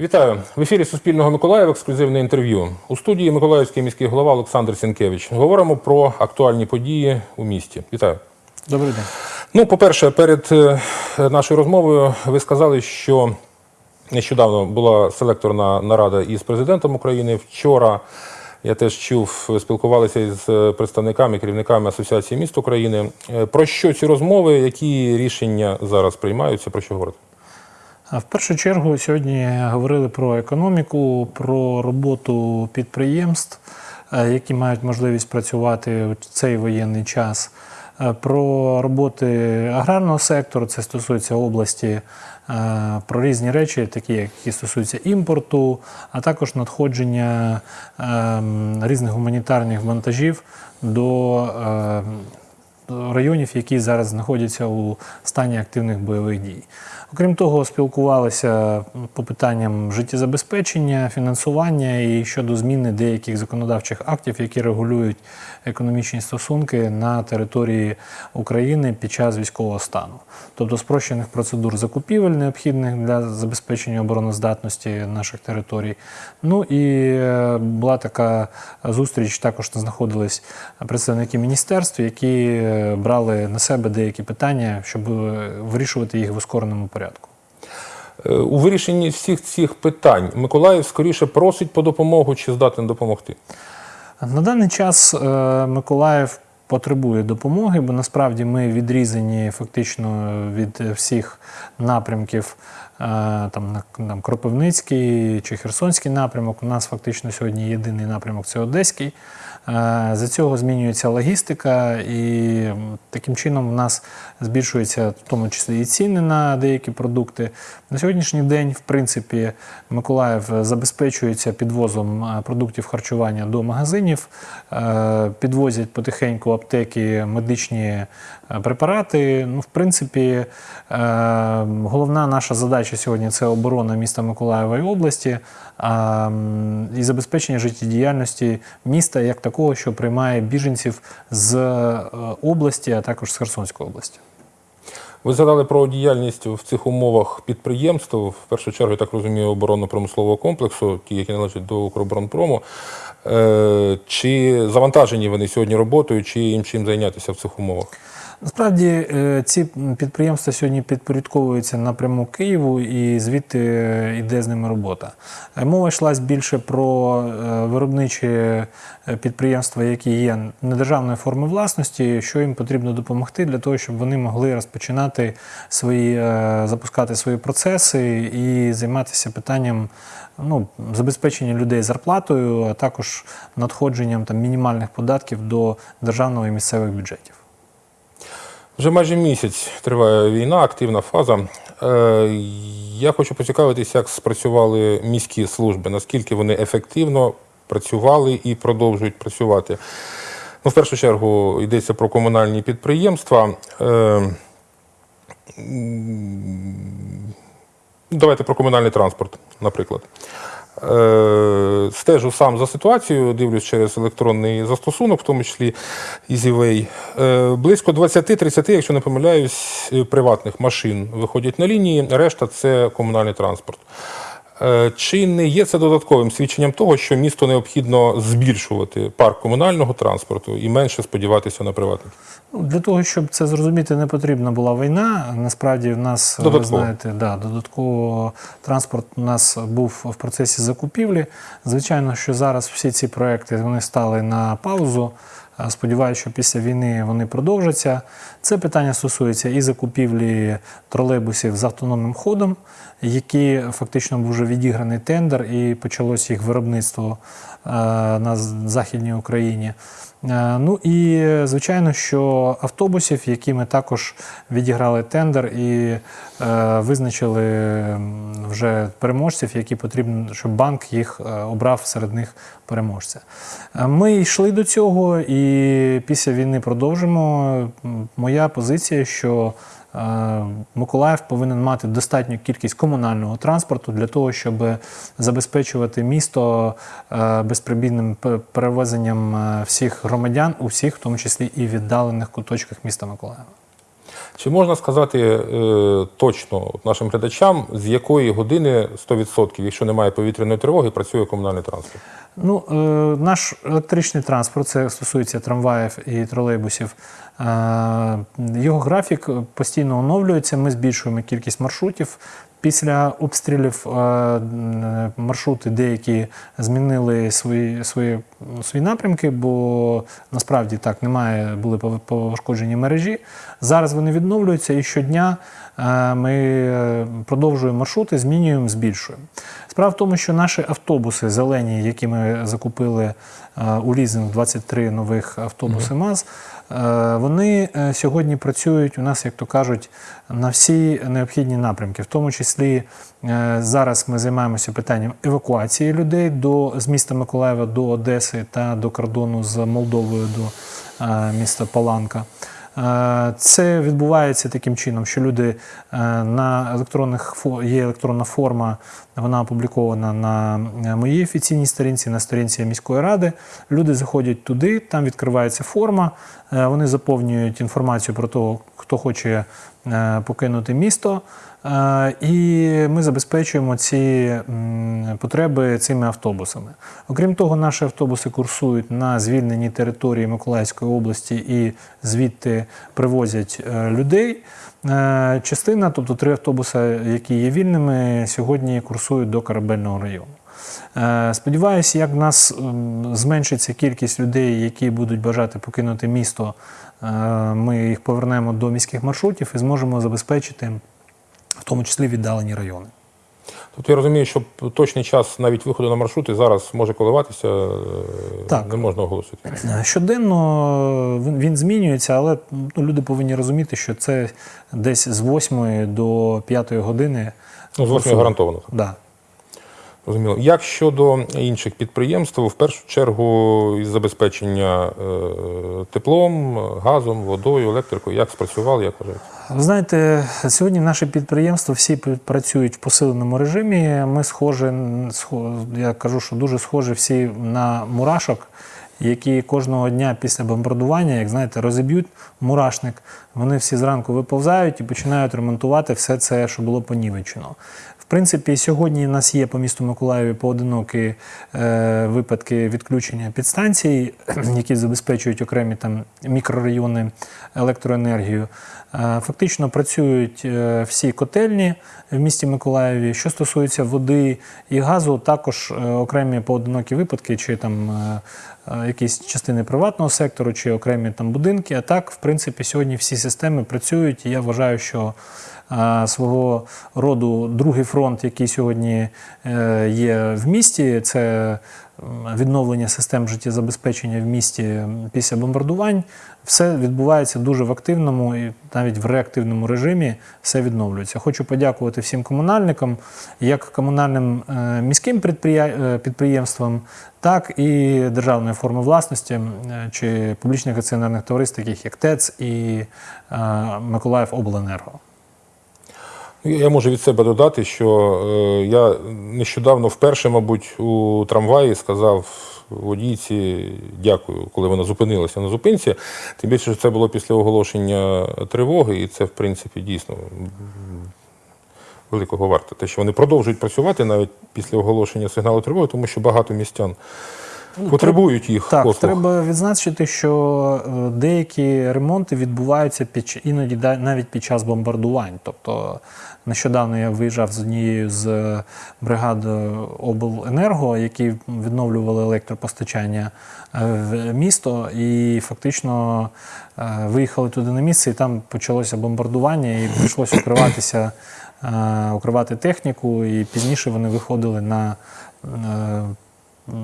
Вітаю в ефірі Суспільного Миколаїв. Ексклюзивне інтерв'ю у студії Миколаївський міський голова Олександр Сінкевич. Говоримо про актуальні події у місті. Вітаю. Добрий день. Ну, по-перше, перед е, нашою розмовою ви сказали, що нещодавно була селекторна нарада із президентом України. Вчора я теж чув, спілкувалися із представниками, керівниками Асоціації міст України. Е, Про що ці розмови, які рішення зараз приймаються? Про що говорити? В першу чергу сьогодні говорили про економіку, про роботу підприємств, е, які мають можливість працювати в цей воєнний час. е, Про роботи аграрного сектору, це стосується області, е, про різні речі, такі, які стосуються імпорту, а також надходження ем, різних гуманітарних вантажів до е, районів, які зараз знаходяться у стані активних бойових дій. Окрім того, спілкувалися по питанням життєзабезпечення, фінансування і щодо зміни деяких законодавчих актів, які регулюють економічні стосунки на території України під час військового стану, тобто спрощених процедур закупівель, необхідних для забезпечення обороноздатності наших територій. Ну і е, була така зустріч, також знаходились представники міністерств, які е, брали на себе деякі питання, щоб е, вирішувати їх в ускореному порядку. Е, У вирішенні всіх цих питань Миколаїв скоріше просить по допомогу чи здатен допомогти? На даний час е, Миколаїв потребує допомоги, бо насправді ми відрізані фактично від всіх напрямків. Там, там Кропивницький чи Херсонський напрямок. У нас фактично сьогодні єдиний напрямок це Одеський. Е, За цього змінюється логістика, і таким чином в нас збільшуються в тому числі і ціни на деякі продукти. На сьогоднішній день, в принципі, Миколаїв забезпечується підвозом е, продуктів харчування до магазинів, е, підвозять потихеньку аптеки медичні препарати. Ну, в принципі, головна наша задача сьогодні це оборона міста Миколаєва і області і забезпечення життєдіяльності міста як такого, що приймає біженців з е, області, а також з Херсонської області. Ви згадали про діяльність в цих умовах підприємств, в першу чергу, я так розумію, оборонно-промислового комплексу, ті, які належать до Укроборонпрому. Е, Чи завантажені вони сьогодні роботою, чи їм чим зайнятися в цих умовах? Насправді е, ці підприємства сьогодні підпорядковуються напряму Києву, і звідти е, йде з ними робота. Е, Мова йшлась більше про виробничі підприємства, які є недержавної форми власності, що їм потрібно допомогти для того, щоб вони могли розпочинати свої, запускати свої процеси і займатися питанням ну, забезпечення людей зарплатою, а також надходженням там, мінімальних податків до державного і місцевих бюджетів. Вже майже місяць триває війна, активна фаза. Е, Я хочу поцікавитися, як спрацювали міські служби, наскільки вони ефективно працювали і продовжують працювати. Ну, в першу чергу йдеться про комунальні підприємства. Е, Давайте про комунальний транспорт, наприклад. Е, Стежу сам за ситуацією, дивлюсь через електронний застосунок, в тому числі EasyWay. Е, Близько 20-30, якщо не помиляюсь, приватних машин виходять на лінії, решта це комунальний транспорт. Е, Чи не є це додатковим свідченням того, що місто необхідно збільшувати парк комунального транспорту і менше сподіватися на приватників? Ну, Для того, щоб це зрозуміти, не потрібна була війна. Насправді в нас ви Додатково. знаєте, да, додатково транспорт у нас був в процесі закупівлі. Звичайно, що зараз всі ці проекти вони стали на паузу. Е, Сподіваюся, що після війни вони продовжаться. Це питання стосується і закупівлі тролейбусів з автономним ходом, які фактично був вже відіграний тендер, і почалось їх виробництво е, на Західній Україні. Е, Ну і звичайно, що автобусів, які ми також відіграли тендер і е, визначили вже переможців, які потрібно, щоб банк їх обрав серед них переможця. Ми йшли до цього, і після війни продовжимо. Моя позиція, що Миколаїв повинен мати достатню кількість комунального транспорту для того, щоб забезпечувати місто безприбідним перевезенням е, всіх громадян, усіх, в тому числі і віддалених куточках міста Миколаєва. Чи можна сказати е, точно нашим глядачам, з якої години 100%, якщо немає повітряної тривоги, працює комунальний транспорт? Ну, е, наш електричний транспорт, це стосується трамваїв і тролейбусів. Е, його графік постійно оновлюється. Ми збільшуємо кількість маршрутів. Після обстрілів е, маршрути деякі змінили свої, свої, свої напрямки, бо насправді так немає, були пошкоджені мережі. Зараз вони відновлюються і щодня е, ми е, продовжуємо маршрути, змінюємо, збільшуємо. Справа в тому, що наші автобуси зелені, які ми закупили е, у лізинг 23 нових автобуси МАЗ, е, вони е, сьогодні працюють у нас, як то кажуть, на всі необхідні напрямки. В тому числі зараз ми займаємося питанням евакуації людей до, з міста Миколаєва до Одеси та до кордону з Молдовою до е, міста Паланка. Е, Це відбувається таким чином, що люди е, на електронних є електронна форма, вона опублікована на е, моїй офіційній сторінці, на сторінці міської ради. Люди заходять туди, там відкривається форма, вони заповнюють інформацію про того, хто хоче покинути місто. Е, І ми забезпечуємо ці потреби цими автобусами. Окрім того, наші автобуси курсують на звільненій території Миколаївської області і звідти привозять е, людей. Е, Частина, тобто три автобуси, які є вільними, сьогодні курсують до корабельного району. Е, Сподіваюся, як в нас зменшиться кількість людей, які будуть бажати покинути місто, е, ми їх повернемо до міських маршрутів і зможемо забезпечити в тому числі віддалені райони. Тобто я розумію, що точний час навіть виходу на маршрути зараз може коливатися, е, Так. не можна оголосити. Е, Щоденно він, він змінюється, але ну, люди повинні розуміти, що це десь з 8 до 5 години. Ну, з 8 гарантовано. Да. Розуміло. Як щодо інших підприємств, в першу чергу із забезпечення е, теплом, газом, водою, електрикою, як спрацювали, як вважаєте? Ви знаєте, сьогодні наші підприємства всі працюють в посиленому режимі. Ми схожі, схо- я кажу, що дуже схожі всі на мурашок, які кожного дня після бомбардування, як знаєте, розіб'ють мурашник. Вони всі зранку виповзають і починають ремонтувати все це, що було понівечено. Принципі, сьогодні у нас є по місту Миколаєві поодинокі е, випадки відключення підстанцій, які забезпечують окремі там мікрорайони електроенергію. Е, Фактично працюють е, всі котельні в місті Миколаєві. Що стосується води і газу, також е, окремі поодинокі випадки, чи там якісь частини приватного сектору, чи окремі там будинки. А так, в принципі, сьогодні всі системи працюють. І я вважаю, що свого роду другий фронт, який сьогодні є в місті, це відновлення систем життєзабезпечення в місті після бомбардувань. Все відбувається дуже в активному і навіть в реактивному режимі все відновлюється. Хочу подякувати всім комунальникам, як комунальним е, міським е, підприємствам, так і державної форми власності е, чи публічних акціонерних товариств, таких як ТЕЦ і Миколаїв Обленерго. Ну, Я можу від себе додати, що е, я нещодавно вперше, мабуть, у трамваї сказав водійці дякую, коли вона зупинилася на зупинці. Тим більше, що це було після оголошення тривоги, і це, в принципі, дійсно великого варто. Те, що вони продовжують працювати навіть після оголошення сигналу тривоги, тому що багато містян потребують їх Так, послуг. треба відзначити, що е, деякі ремонти відбуваються під іноді навіть під час бомбардувань. Тобто нещодавно я виїжджав з однією з е, бригад е, обленерго, які відновлювали електропостачання в місто, і фактично виїхали туди на місце, і там почалося бомбардування, і прийшлося укриватися, укривати техніку, і пізніше вони виходили на.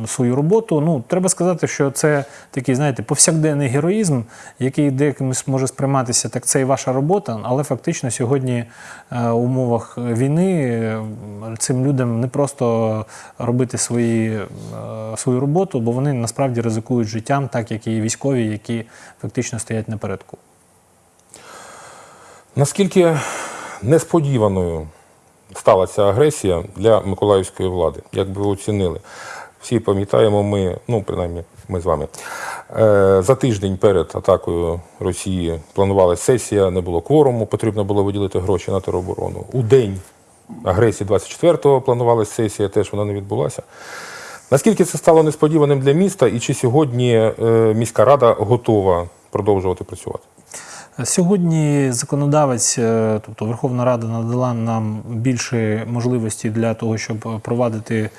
Е, свою роботу. Ну, треба сказати, що це такий, знаєте, повсякденний героїзм, який декимось може сприйматися, так це і ваша робота, але фактично сьогодні е, в умовах війни е, цим людям не просто робити свої, свою роботу, бо вони насправді ризикують життям, так як і військові, які фактично стоять напередку. Наскільки несподіваною стала ця агресія для миколаївської влади? Як би ви оцінили? Всі пам'ятаємо, ми, ну принаймні, ми з вами. Е, за тиждень перед атакою Росії планувалася сесія, не було кворуму, потрібно було виділити гроші на тероборону. У день агресії 24-го планувалася сесія, теж вона не відбулася. Наскільки це стало несподіваним для міста, і чи сьогодні е, міська рада готова продовжувати працювати? Сьогодні законодавець, е, тобто Верховна Рада, надала нам більше можливості для того, щоб провадити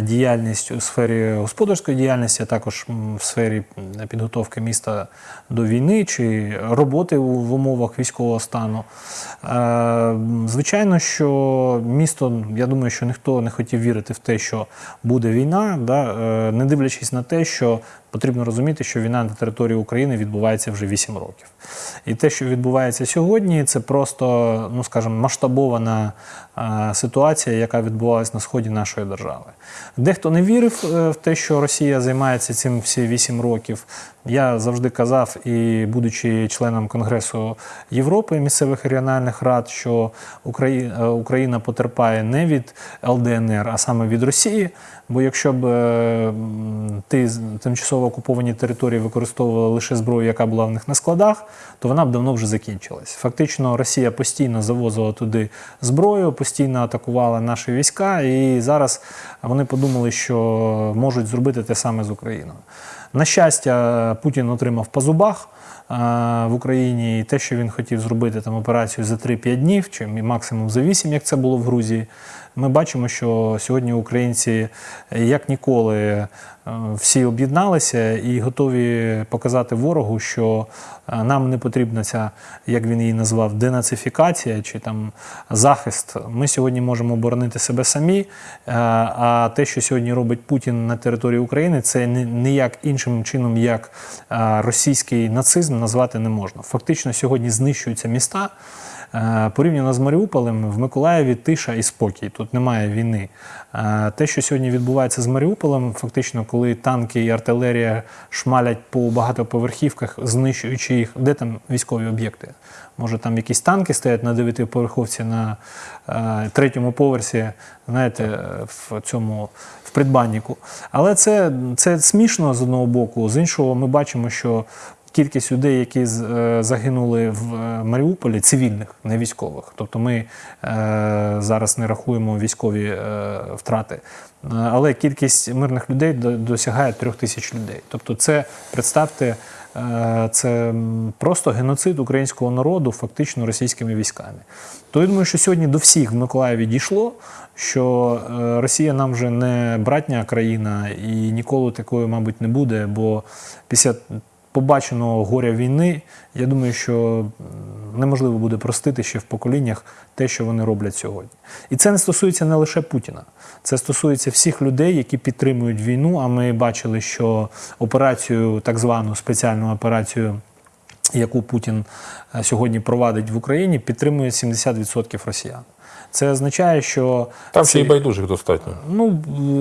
діяльність у сфері господарської діяльності, а також в сфері підготовки міста до війни чи роботи в умовах військового стану. Е, Звичайно, що місто, я думаю, що ніхто не хотів вірити в те, що буде війна, е, не дивлячись на те, що потрібно розуміти, що війна на території України відбувається вже 8 років. І те, що відбувається сьогодні, це просто, ну скажімо, масштабована е, ситуація, яка відбувалась на сході нашої держави. Дехто не вірив е, в те, що Росія займається цим всі 8 років. Я завжди казав, і будучи членом Конгресу Європи місцевих і регіональних рад, що Україна, Україна потерпає не від ЛДНР, а саме від Росії. Бо якщо б е, ти тимчасово окуповані території використовували лише зброю, яка була в них на складах, то вона б давно вже закінчилась. Фактично, Росія постійно завозила туди зброю, постійно атакувала наші війська, і зараз вони подумали, що можуть зробити те саме з Україною. На щастя, Путін отримав по зубах е, в Україні і те, що він хотів зробити там операцію за 3-5 днів, чи максимум за 8, як це було в Грузії. Ми бачимо, що сьогодні українці як ніколи е, всі об'єдналися і готові показати ворогу, що е, нам не потрібна ця, як він її назвав, денацифікація чи там захист. Ми сьогодні можемо оборонити себе самі. е, А те, що сьогодні робить Путін на території України, це ні- ніяк іншим чином, як російський нацизм назвати не можна. Фактично сьогодні знищуються міста. Е, Порівняно з Маріуполем, в Миколаєві тиша і спокій. Тут немає війни. Е, Те, що сьогодні відбувається з Маріуполем, фактично, коли танки і артилерія шмалять по багатоповерхівках, знищуючи їх, де там військові об'єкти? Може, там якісь танки стоять на дев'ятиповерховці на е, третьому поверсі, знаєте, в цьому в придбанніку. Але це, це смішно з одного боку, з іншого, ми бачимо, що кількість людей, які е, загинули в е, Маріуполі, цивільних, не військових. Тобто ми е, зараз не рахуємо військові втрати. Але кількість мирних людей досягає трьох тисяч людей. Тобто, це представте, це просто геноцид українського народу, фактично російськими військами. То я думаю, що сьогодні до всіх в Миколаєві дійшло, що Росія нам вже не братня країна і ніколи такою, мабуть, не буде, бо після побаченого горя війни, я думаю, що неможливо буде простити ще в поколіннях те, що вони роблять сьогодні. І це не стосується не лише Путіна, це стосується всіх людей, які підтримують війну. А ми бачили, що операцію, так звану спеціальну операцію. Яку Путін е, сьогодні провадить в Україні, підтримує 70% росіян. Це означає, що Там ще й байдужих достатньо. Ну,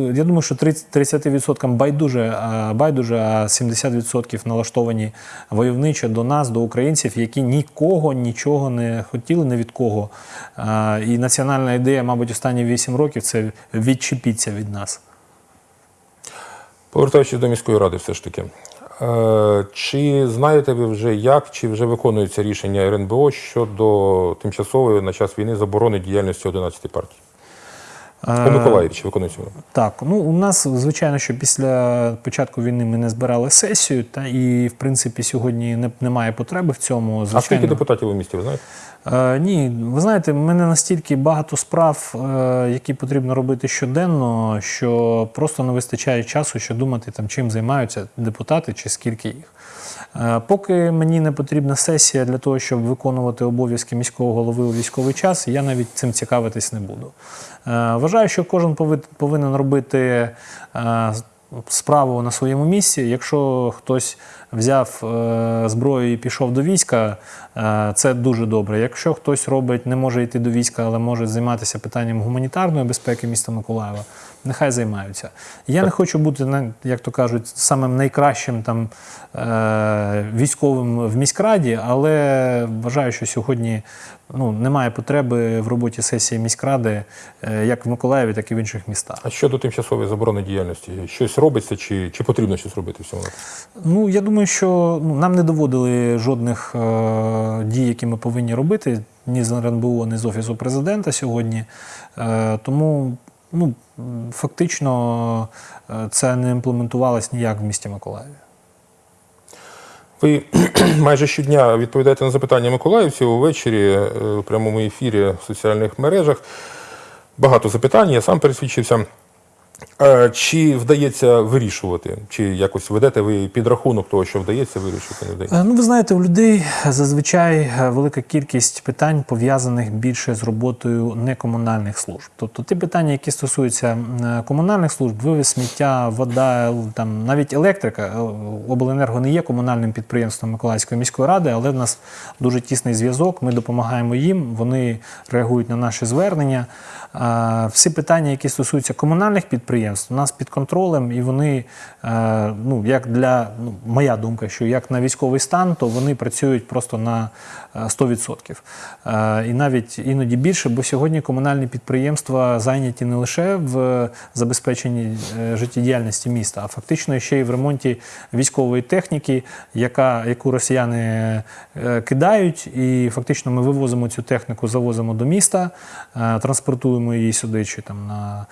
е, я думаю, що 30 30% байдуже, а байдуже, а 70% налаштовані войовничо до нас, до українців, які нікого нічого не хотіли, ні від кого. І національна ідея, мабуть, останні 8 років це відчепіться від нас. Повертаючись до міської ради, все ж таки. Е, Чи знаєте ви вже як, чи вже виконується рішення РНБО щодо тимчасової на час війни заборони діяльності 11 партій? У Миколаїв чи виконується? вона? Так, ну у нас звичайно, що після початку війни ми не збирали сесію, та і в принципі сьогодні не, немає потреби в цьому. А скільки депутатів у місті, ви знаєте? Е, ні, ви знаєте, в мене настільки багато справ, е, які потрібно робити щоденно, що просто не вистачає часу, що думати, там, чим займаються депутати чи скільки їх. Е, Поки мені не потрібна сесія для того, щоб виконувати обов'язки міського голови у військовий час, я навіть цим цікавитись не буду. Вважаю, що кожен повинен робити справу на своєму місці. Якщо хтось взяв е, зброю і пішов до війська, е, це дуже добре. Якщо хтось робить, не може йти до війська, але може займатися питанням гуманітарної безпеки міста Миколаєва, нехай займаються. Я не хочу бути, як то кажуть, самим найкращим там е, військовим в міськраді, але вважаю, що сьогодні ну, немає потреби в роботі сесії міськради е, як в Миколаєві, так і в інших містах. А щодо тимчасової заборони діяльності, щось робиться чи, чи потрібно щось робити в цьому? Ну, я думаю, що ну, нам не доводили жодних е, дій, які ми повинні робити ні з РНБО, ні з Офісу президента сьогодні. Е, тому ну, фактично е, це не імплементувалось ніяк в місті Миколаєві. Ви майже щодня відповідаєте на запитання миколаївців увечері у в прямому ефірі в соціальних мережах. Багато запитань, я сам пересвідчився. Е, Чи вдається вирішувати? Чи якось ведете ви підрахунок того, що вдається вирішити, не вдається? Ну, ви знаєте, у людей зазвичай е, велика кількість питань пов'язаних більше з роботою некомунальних служб. Тобто ті питання, які стосуються е, комунальних служб, вивіз сміття, вода, там навіть електрика. Обленерго не є комунальним підприємством Миколаївської міської ради, але в нас дуже тісний зв'язок. Ми допомагаємо їм, вони реагують на наші звернення. Всі питання, які стосуються комунальних підприємств, у нас під контролем, і вони, е, ну як для ну, моя думка, що як на військовий стан, то вони працюють просто на е, 100%. Е, І навіть іноді більше, бо сьогодні комунальні підприємства зайняті не лише в забезпеченні е, життєдіяльності міста, а фактично ще й в ремонті військової техніки, яка, яку росіяни е, кидають. І фактично ми вивозимо цю техніку, завозимо до міста, е, транспортуємо її сюди, чи там на,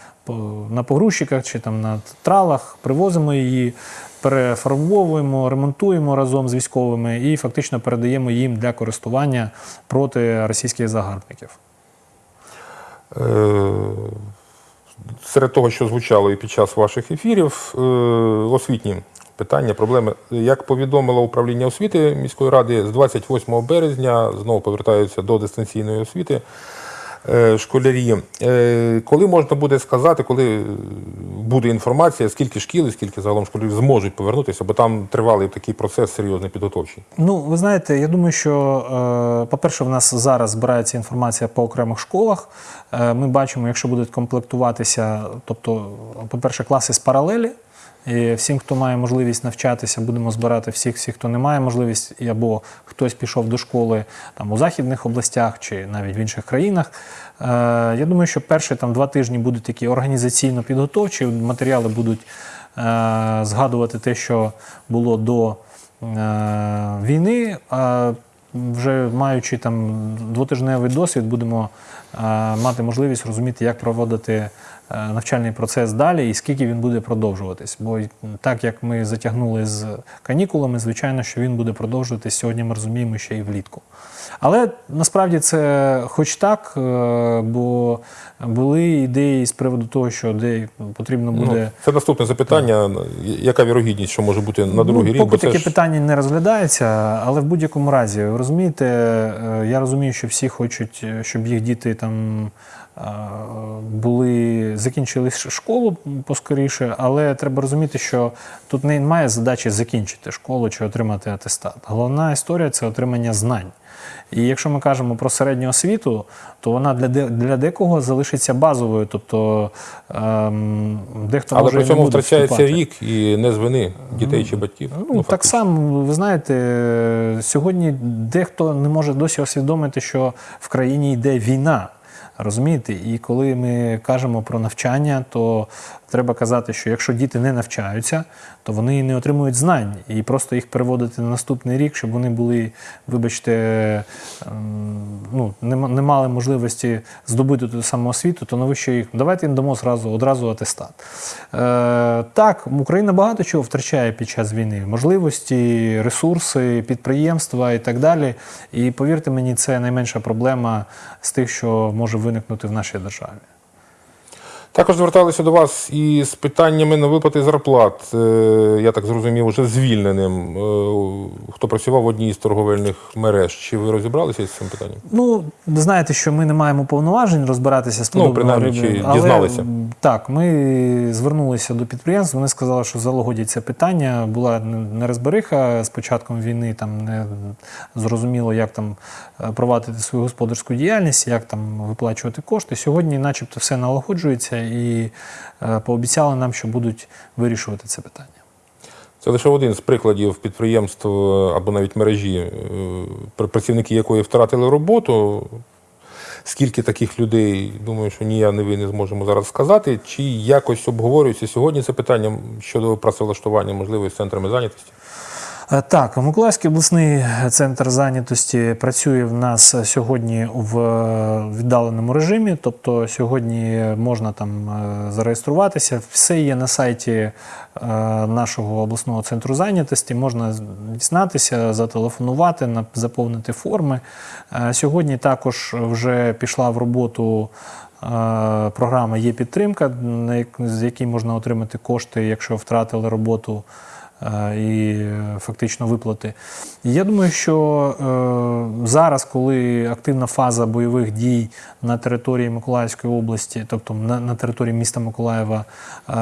на погрузчиках, чи там на тралах, привозимо її. Перефарбовуємо, ремонтуємо разом з військовими і фактично передаємо їм для користування проти російських загарбників. Е, Серед того, що звучало і під час ваших ефірів, е, освітні питання, проблеми. Як повідомило управління освіти міської ради, з 28 березня знову повертаються до дистанційної освіти школярі. Е, Коли можна буде сказати, коли буде інформація, скільки шкіл і скільки загалом школярів зможуть повернутися, бо там тривалий такий процес серйозний підготовчий. Ну, ви знаєте, я думаю, що, е, по-перше, в нас зараз збирається інформація по окремих школах. Е, Ми бачимо, якщо будуть комплектуватися, тобто, по-перше, класи з паралелі. І всім, хто має можливість навчатися, будемо збирати всіх, всіх, хто не має можливість, або хтось пішов до школи там у західних областях чи навіть в інших країнах. Е, Я думаю, що перші там два тижні будуть такі організаційно підготовчі, матеріали будуть е, згадувати те, що було до е, війни. А вже маючи там двотижневий досвід, будемо е, мати можливість розуміти, як проводити навчальний процес далі і скільки він буде продовжуватись. Бо так як ми затягнули з канікулами, звичайно, що він буде продовжуватись сьогодні. Ми розуміємо ще й влітку. Але насправді це хоч так, е, бо були ідеї з приводу того, що де потрібно буде. Ну, це наступне запитання. Яка вірогідність, що може бути на другий ну, рік? Поки таке ж- питання не розглядається, але в будь-якому разі, ви розумієте, е, я розумію, що всі хочуть, е, щоб їх діти там е, були, закінчили школу поскоріше, але треба розуміти, що тут немає задачі закінчити школу чи отримати атестат. Головна історія це отримання знань. І якщо ми кажемо про середню освіту, то вона для, де- для декого залишиться базовою, тобто ем, дехто Але може при не цьому буде втрачається вступати. рік і не з вини дітей чи батьків. Ну, так само, ви знаєте, сьогодні дехто не може досі усвідомити, що в країні йде війна. Розумієте? І коли ми кажемо про навчання, то треба казати, що якщо діти не навчаються, то вони не отримують знань. І просто їх переводити на наступний рік, щоб вони були, вибачте, ем, ну, не, мали можливості здобути ту саму освіту, то навіщо їх? Давайте їм дамо зразу, одразу атестат. Е, так, Україна багато чого втрачає під час війни: можливості, ресурси, підприємства і так далі. І повірте мені, це найменша проблема з тих, що може виникнути в нашій державі. Також зверталися до вас із питаннями на виплати зарплат. Е, Я так зрозумів, уже звільненим. Е, Хто працював в одній з торговельних мереж. Чи ви розібралися з цим питанням? Ну, ви знаєте, що ми не маємо повноважень розбиратися з Ну, принаймні, чи але, дізналися? Так, ми звернулися до підприємств. Вони сказали, що залагодять це питання. Була нерозбериха з початком війни. Там не зрозуміло, як там е, провадити свою господарську діяльність, як там виплачувати кошти. Сьогодні, начебто, все налагоджується, і е, пообіцяли нам, що будуть вирішувати це питання. Це лише один з прикладів підприємств е, або навіть мережі, е, працівники якої втратили роботу. Скільки таких людей, думаю, що ні я, ні ви не зможемо зараз сказати. Чи якось обговорюється сьогодні це питання щодо працевлаштування, можливо, з центрами зайнятості? Е, Так, Миколаївський обласний центр зайнятості працює в нас сьогодні в е, віддаленому режимі. Тобто сьогодні можна там е, зареєструватися. Все є на сайті нашого обласного центру зайнятості. Можна дізнатися, зателефонувати, заповнити форми. Сьогодні також вже пішла в роботу. Програма є підтримка, з якій можна отримати кошти, якщо втратили роботу і е, фактично виплати. І я думаю, що е, зараз, коли активна фаза бойових дій на території Миколаївської області, тобто на, території міста Миколаєва, е,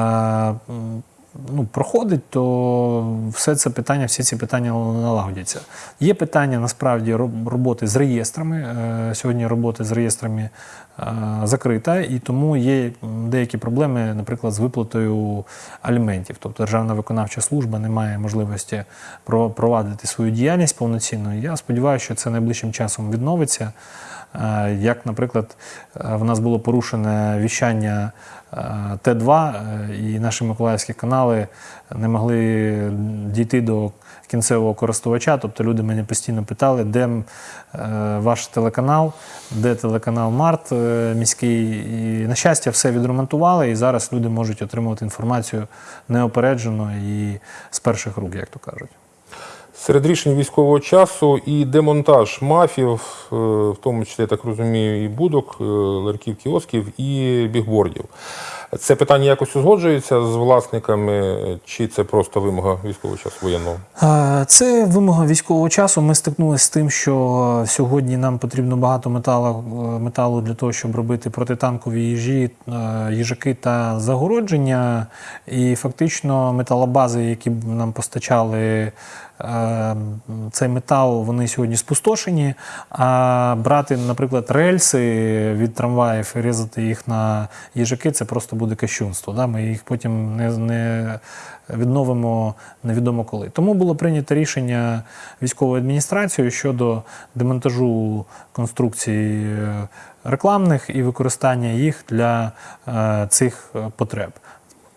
ну, проходить, то все це питання, всі ці питання налагодяться. Є питання насправді роботи з реєстрами. Е, Сьогодні робота з реєстрами е, закрита, і тому є деякі проблеми, наприклад, з виплатою аліментів. Тобто Державна виконавча служба не має можливості провадити свою діяльність повноцінно. Я сподіваюся, що це найближчим часом відновиться. Е, Як, наприклад, е, в нас було порушене віщання е, Т2, е, і наші миколаївські канали не могли дійти до кінцевого користувача. Тобто люди мене постійно питали, де ваш телеканал, де телеканал Март міський. І, на щастя, все відремонтували, і зараз люди можуть отримувати інформацію неопереджено і з перших рук, як то кажуть. Серед рішень військового часу і демонтаж мафів, е, в тому числі, я так розумію, і будок, Ларків, ларьків, кіосків, і бігбордів. Це питання якось узгоджується з власниками, чи це просто вимога військового часу воєнного? Е, Це вимога військового часу. Ми стикнулися з тим, що сьогодні нам потрібно багато металу, е, металу для того, щоб робити протитанкові їжі, е, їжаки та загородження. І фактично металобази, які нам постачали цей метал, вони сьогодні спустошені. А брати, наприклад, рельси від трамваїв і різати їх на їжаки, це просто буде кощунство. Да? Ми їх потім не, не відновимо невідомо коли. Тому було прийнято рішення військовою адміністрацією щодо демонтажу конструкцій е, рекламних і використання їх для е, цих е, потреб.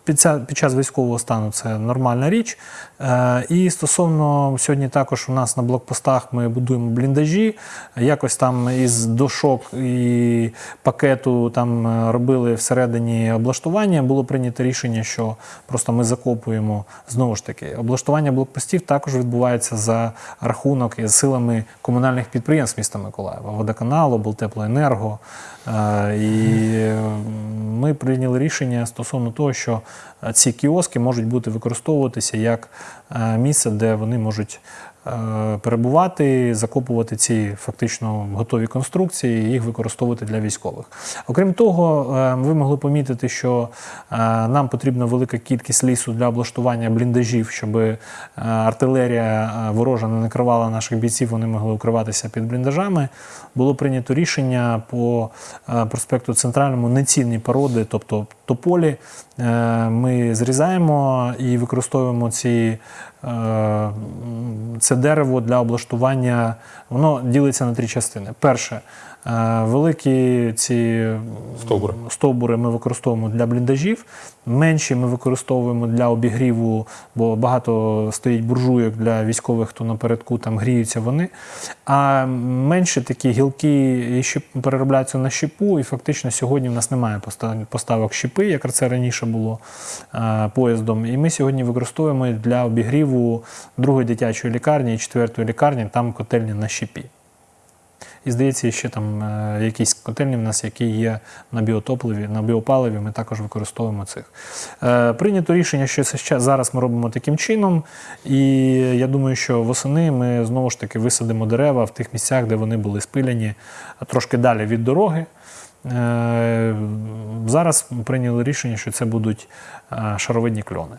Під час військового стану це нормальна річ. Е, і стосовно сьогодні також у нас на блокпостах ми будуємо бліндажі. Якось там із дошок і пакету там е, робили всередині облаштування. Було прийнято рішення, що просто ми закопуємо знову ж таки. Облаштування блокпостів також відбувається за рахунок і силами комунальних підприємств міста Миколаєва, водоканалу, Болтеплоенерго. Е, І ми прийняли рішення стосовно того, що ці кіоски можуть бути використовуватися як е, місце, де вони можуть е, перебувати, закопувати ці фактично готові конструкції і їх використовувати для військових. Окрім того, е, ви могли помітити, що нам потрібна велика кількість лісу для облаштування бліндажів, щоб артилерія ворожа не накривала наших бійців, вони могли укриватися під бліндажами. Було прийнято рішення по проспекту Центральному нецінні породи, тобто тополі. Е, Ми зрізаємо і використовуємо ці, е, це дерево для облаштування. Воно ділиться на три частини. Перше, великі ці Стовбури. стовбури ми використовуємо для бліндажів, менші ми використовуємо для обігріву, бо багато стоїть буржуйок для військових, хто напередку там гріються вони. А менші такі гілки переробляються на щепу, і фактично сьогодні в нас немає поставок щепи, як це раніше було е, поїздом. І ми сьогодні використовуємо для обігріву другої дитячої лікарні і четвертої лікарні, там котельні на щепі. І здається, ще там е, якісь котельні в нас, які є на біотопливі, на біопаливі, ми також використовуємо цих. Е, прийнято рішення, що це зараз ми робимо таким чином. І я думаю, що восени ми знову ж таки висадимо дерева в тих місцях, де вони були спиляні, а трошки далі від дороги. Е, зараз прийняли рішення, що це будуть шаровидні кльони.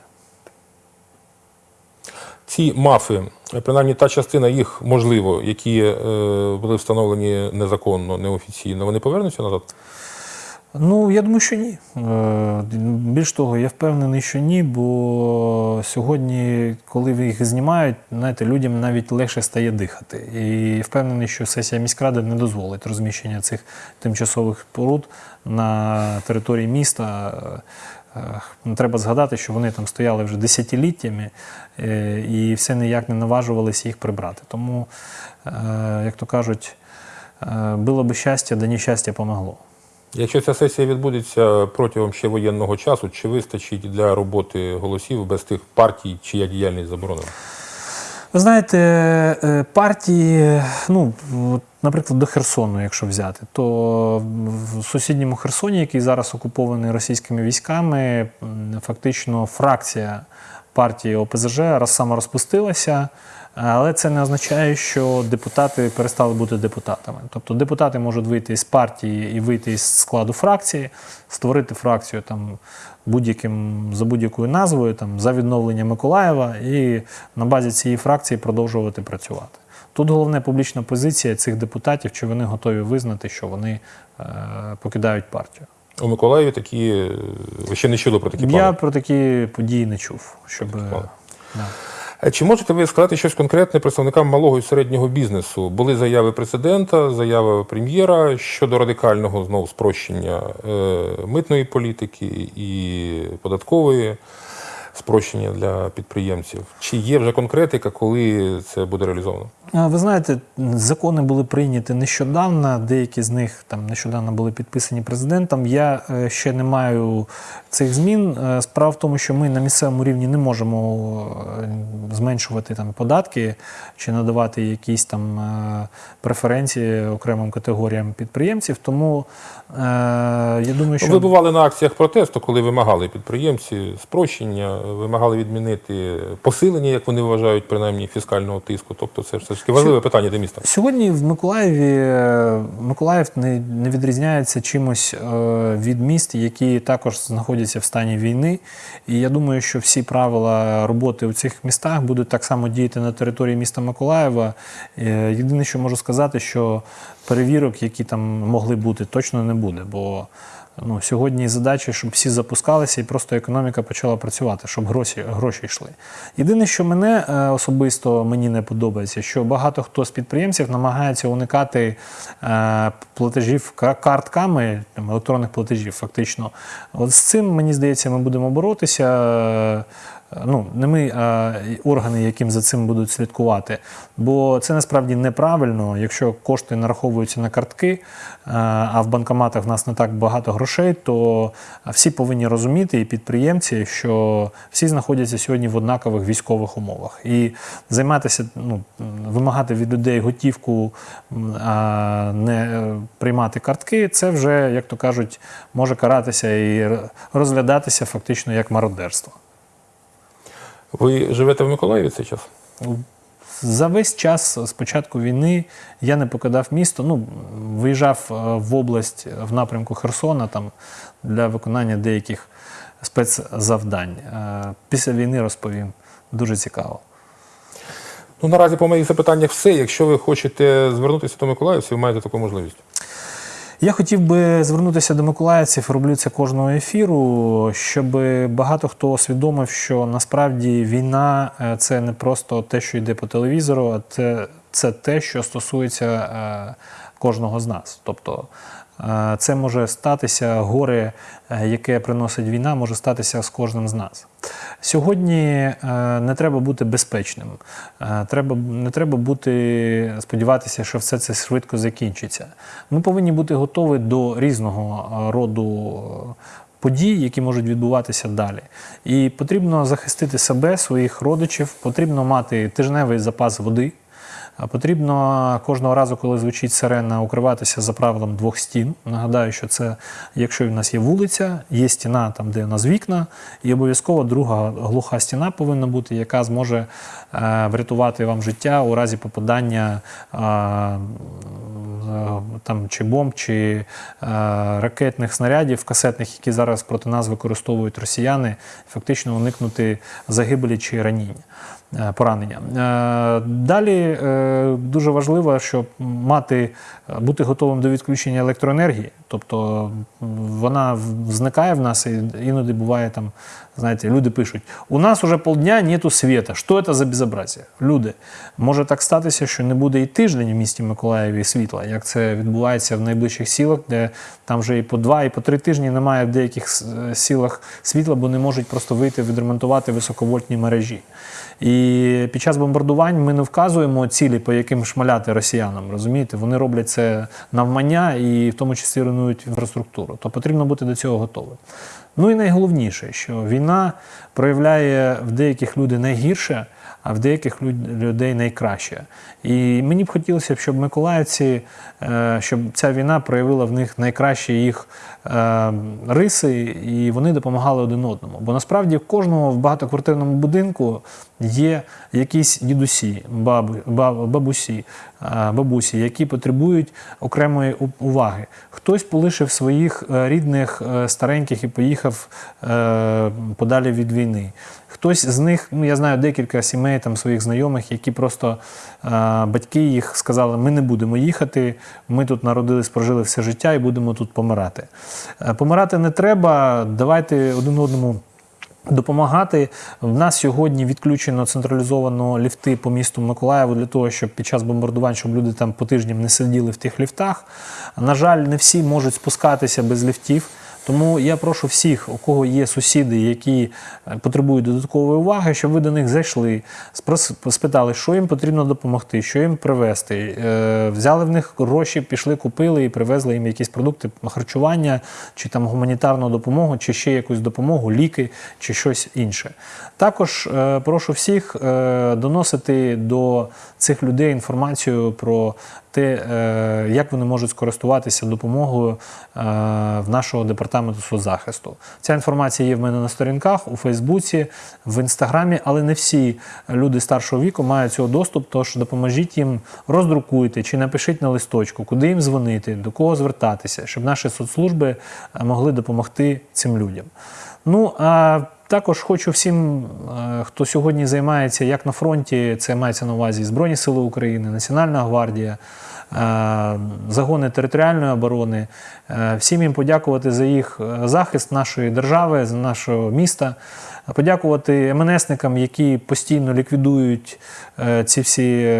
Ці мафи, принаймні та частина їх, можливо, які е, були встановлені незаконно, неофіційно, вони повернуться назад? Ну, я думаю, що ні. Е, Більш того, я впевнений, що ні, бо сьогодні, коли їх знімають, знаєте, людям навіть легше стає дихати. І впевнений, що сесія міськради не дозволить розміщення цих тимчасових споруд на території міста. Е, Треба згадати, що вони там стояли вже десятиліттями е, і все ніяк не наважувалися їх прибрати. Тому, е, як то кажуть, було би щастя, да нещастя помогло. Якщо ця сесія відбудеться протягом ще воєнного часу, чи вистачить для роботи голосів без тих партій, чия діяльність заборонена? Ви знаєте, е, партії, ну, наприклад, до Херсону, якщо взяти, то в сусідньому Херсоні, який зараз окупований російськими військами, фактично фракція партії ОПЗЖ раз саморозпустилася. Але це не означає, що депутати перестали бути депутатами. Тобто депутати можуть вийти з партії і вийти із складу фракції, створити фракцію там будь-яким за будь-якою назвою, там за відновлення Миколаєва, і на базі цієї фракції продовжувати працювати. Тут головне публічна позиція цих депутатів, чи вони готові визнати, що вони е, покидають партію. У Миколаєві такі е, ви ще не чули про такі Я плани? про такі події не чув. Щоб, плани. да. Е, Чи можете ви сказати щось конкретне представникам малого і середнього бізнесу? Були заяви президента, заява прем'єра щодо радикального знову спрощення е, митної політики і податкової спрощення для підприємців. Чи є вже конкретика, коли це буде реалізовано? Ви знаєте, закони були прийняті нещодавно, деякі з них там нещодавно були підписані президентом. Я е, ще не маю цих змін. Е, Справа в тому, що ми на місцевому рівні не можемо е, зменшувати там податки чи надавати якісь там преференції окремим категоріям підприємців. Тому я думаю, що Ви бували на акціях протесту, коли вимагали підприємці спрощення, вимагали відмінити посилення, як вони вважають, принаймні фіскального тиску. Тобто, це все ж таки важливе питання для міста. Сьогодні в Миколаєві е, Миколаїв не, не відрізняється чимось е, від міст, які також знаходяться в стані війни. І я думаю, що всі правила роботи у цих містах будуть так само діяти на території міста Миколаєва. Е, Єдине, що можу сказати, що перевірок, які там могли бути, точно не буде. Бо ну, сьогодні задача, щоб всі запускалися і просто економіка почала працювати, щоб гроші, гроші йшли. Єдине, що мене е, особисто мені не подобається, що багато хто з підприємців намагається уникати е, платежів картками, електронних платежів, фактично. От з цим, мені здається, ми будемо боротися. Ну, не ми, а органи, яким за цим будуть слідкувати. Бо це насправді неправильно, якщо кошти нараховуються на картки, е, а в банкоматах в нас не так багато грошей, то всі повинні розуміти, і підприємці, що всі знаходяться сьогодні в однакових військових умовах. І займатися, ну, вимагати від людей готівку, а не е, приймати картки, це вже, як то кажуть, може каратися і розглядатися фактично як мародерство. Ви живете в Миколаєві цей час? За весь час з початку війни я не покидав місто. Ну, виїжджав е, в область в напрямку Херсона там, для виконання деяких спецзавдань. Е, Після війни розповім. Дуже цікаво. Ну, наразі по моїх запитаннях все. Якщо ви хочете звернутися до миколаївців, ви маєте таку можливість. Я хотів би звернутися до миколаївців, роблю це кожного ефіру, щоб багато хто усвідомив, що насправді війна е, це не просто те, що йде по телевізору, а це, це те, що стосується е, кожного з нас. Тобто це може статися горе, е, яке приносить війна, може статися з кожним з нас. Сьогодні е, не треба бути безпечним. Е, Треба, не треба бути, сподіватися, що все це швидко закінчиться. Ми повинні бути готові до різного роду подій, які можуть відбуватися далі. І потрібно захистити себе, своїх родичів, потрібно мати тижневий запас води. Потрібно кожного разу, коли звучить сирена, укриватися за правилом двох стін. Нагадаю, що це, якщо в нас є вулиця, є стіна, там, де у нас вікна, і обов'язково друга глуха стіна повинна бути, яка зможе е, врятувати вам життя у разі попадання е, там, чи бомб, чи е, ракетних снарядів касетних, які зараз проти нас використовують росіяни, фактично уникнути загибелі чи раніння. Е, поранення. Е, Далі е, дуже важливо, щоб мати бути готовим до відключення електроенергії. Тобто вона зникає в нас, і іноді буває там, знаєте, люди пишуть: у нас уже полдня нету світа. Що це за безобразие? Люди, може так статися, що не буде і тиждень в місті Миколаєві світла, як це відбувається в найближчих сілах, де там вже і по два, і по три тижні немає в деяких сілах світла, бо не можуть просто вийти відремонтувати високовольтні мережі. І під час бомбардувань ми не вказуємо цілі, по яким шмаляти росіянам. Розумієте, вони роблять це навмання і в тому числі руйнують інфраструктуру. То потрібно бути до цього готовим. Ну і найголовніше, що війна проявляє в деяких людей найгірше, а в деяких людей найкраще. І мені б хотілося щоб миколаївці, е, щоб ця війна проявила в них найкращі їх риси, і вони допомагали один одному. Бо насправді в кожного в багатоквартирному будинку є якісь дідусі, бабу, баб- бабусі, е, бабусі, які потребують окремої уваги. Хтось полишив своїх е, рідних е, стареньких і поїхав подалі від війни. Хтось з них, ну я знаю декілька сімей там своїх знайомих, які просто е, батьки їх сказали: ми не будемо їхати, ми тут народились, прожили все життя і будемо тут помирати. Е, помирати не треба. Давайте один одному. Допомагати в нас сьогодні відключено централізовано ліфти по місту Миколаєву для того, щоб під час бомбардувань, щоб люди там по тижням не сиділи в тих ліфтах. На жаль, не всі можуть спускатися без ліфтів. Тому я прошу всіх, у кого є сусіди, які е, потребують додаткової уваги, щоб ви до них зайшли, спитали, що їм потрібно допомогти, що їм привезти. Е, Взяли в них гроші, пішли, купили і привезли їм якісь продукти харчування, чи там гуманітарну допомогу, чи ще якусь допомогу, ліки, чи щось інше. Також е, прошу всіх доносити до цих людей інформацію про те, як вони можуть скористуватися допомогою е, в нашого департаменту соцзахисту. Ця інформація є в мене на сторінках у Фейсбуці, в інстаграмі, але не всі люди старшого віку мають цього доступ. Тож допоможіть їм роздрукуйте чи напишіть на листочку, куди їм дзвонити, до кого звертатися, щоб наші соцслужби е, могли допомогти цим людям. Ну а також хочу всім, е, хто сьогодні займається як на фронті, це мається на увазі Збройні Сили України, Національна гвардія, е, загони територіальної оборони, е, всім їм подякувати за їх захист нашої держави, за нашого міста. Подякувати МНСникам, які постійно ліквідують ці всі.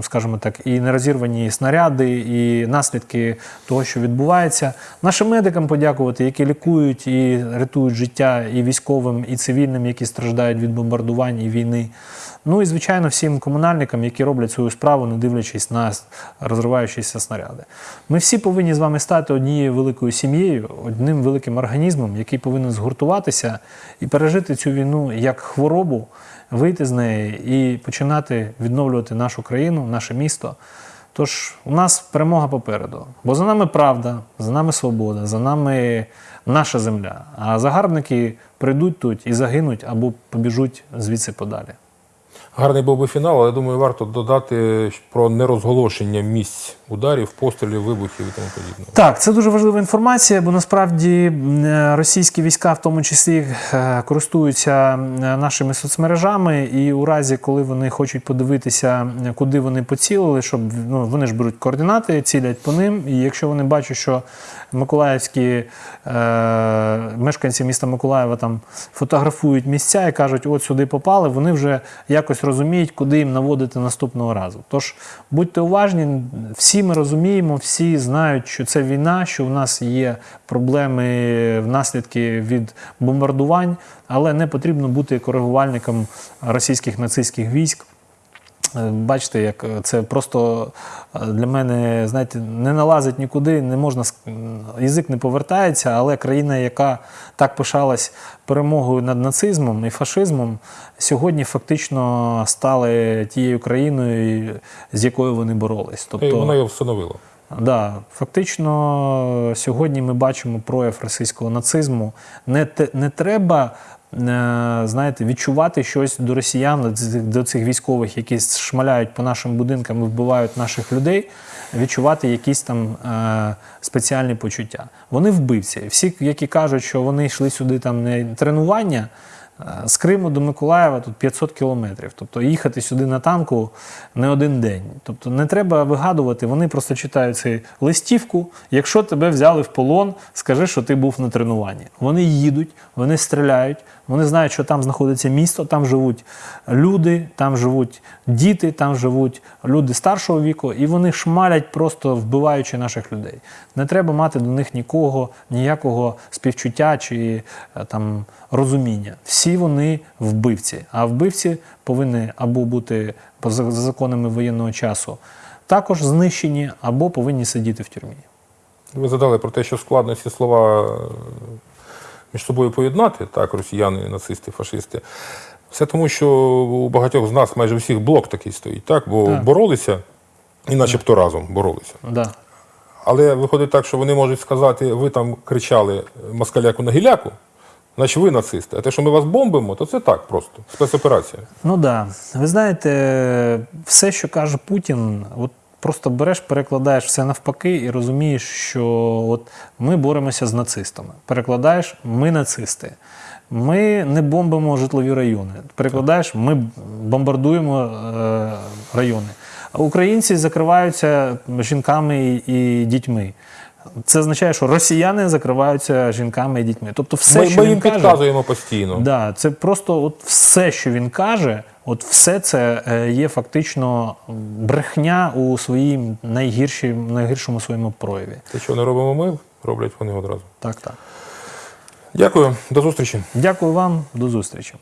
Скажімо так, і нерозірвані снаряди, і наслідки того, що відбувається. Нашим медикам подякувати, які лікують і рятують життя і військовим, і цивільним, які страждають від бомбардувань і війни. Ну і звичайно, всім комунальникам, які роблять свою справу, не дивлячись на розриваючіся снаряди. Ми всі повинні з вами стати однією великою сім'єю, одним великим організмом, який повинен згуртуватися і пережити цю війну як хворобу, вийти з неї і починати відновлювати нашу країну, наше місто. Тож у нас перемога попереду. Бо за нами правда, за нами свобода, за нами наша земля. А загарбники прийдуть тут і загинуть або побіжуть звідси подалі. Гарний був би фінал, але думаю, варто додати про нерозголошення місць ударів, пострілів, вибухів і тому подібне. Так, це дуже важлива інформація, бо насправді е, російські війська, в тому числі, е, користуються нашими соцмережами, і у разі, коли вони хочуть подивитися, е, куди вони поцілили, щоб ну, вони ж беруть координати, цілять по ним. І якщо вони бачать, що миколаївські е, мешканці міста Миколаєва там фотографують місця і кажуть, от сюди попали, вони вже якось розуміють, куди їм наводити наступного разу. Тож будьте уважні, всі ми розуміємо, всі знають, що це війна, що в нас є проблеми наслідки від бомбардувань, але не потрібно бути коригувальником російських нацистських військ. Е, Бачите, як е, це просто е, для мене, знаєте, не налазить нікуди, не можна язик не повертається, але країна, яка так пишалась перемогою над нацизмом і фашизмом, сьогодні фактично стали тією країною, з якою вони боролись. І вона Тобто, його встановила. да, фактично, сьогодні ми бачимо прояв російського нацизму. Не, не треба. Е, Знаєте, відчувати щось до росіян, до цих- військових, які шмаляють по нашим будинкам і вбивають наших людей, відчувати якісь там е, спеціальні почуття. Вони вбивці. Всі, які кажуть, що вони йшли сюди там не тренування, Е, З Криму до Миколаєва тут 500 кілометрів. Тобто їхати сюди на танку не один день. Тобто не треба вигадувати, вони просто читають цю листівку. Якщо тебе взяли в полон, скажи, що ти був на тренуванні. Вони їдуть, вони стріляють, вони знають, що там знаходиться місто, там живуть люди, там живуть діти, там живуть люди старшого віку, і вони шмалять, просто вбиваючи наших людей. Не треба мати до них нікого, ніякого співчуття чи е, там розуміння. Всі вони вбивці. А вбивці повинні або бути за законами воєнного часу також знищені, або повинні сидіти в тюрмі. Ви задали про те, що складно ці слова е, між собою поєднати, так, росіяни, нацисти, фашисти. Все тому, що у багатьох з нас майже всіх блок такий стоїть, так? Бо Так. боролися і начебто разом боролися. Да. Але виходить так, що вони можуть сказати, ви там кричали москаляку на гіляку, значить ви нацисти. А те, що ми вас бомбимо, то це так просто. Спецоперація. Ну да. Ви знаєте, все, що каже Путін, от просто береш, перекладаєш все навпаки і розумієш, що от ми боремося з нацистами. Перекладаєш, ми нацисти. Ми не бомбимо житлові райони. Перекладаєш, ми бомбардуємо е, райони. А українці закриваються жінками і, дітьми. Це означає, що росіяни закриваються жінками і дітьми. Тобто, все, ми що ми він їм каже, підказуємо постійно. Да, це просто от все, що він каже, от все це е, є фактично брехня у своїм найгіршому своєму прояві. Те, що не робимо ми, роблять вони одразу. Так, так. Дякую, до зустрічі. Дякую вам, до зустрічі.